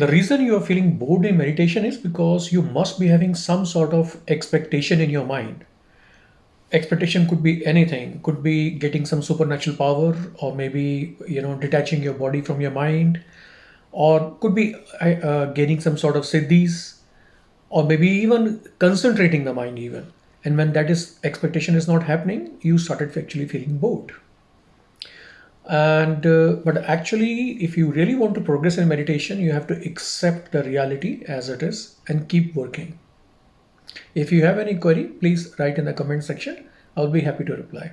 The reason you are feeling bored in meditation is because you must be having some sort of expectation in your mind. Expectation could be anything, could be getting some supernatural power, or maybe you know detaching your body from your mind, or could be uh, gaining some sort of siddhis, or maybe even concentrating the mind even. And when that is expectation is not happening, you started actually feeling bored and uh, but actually if you really want to progress in meditation you have to accept the reality as it is and keep working. If you have any query please write in the comment section. I'll be happy to reply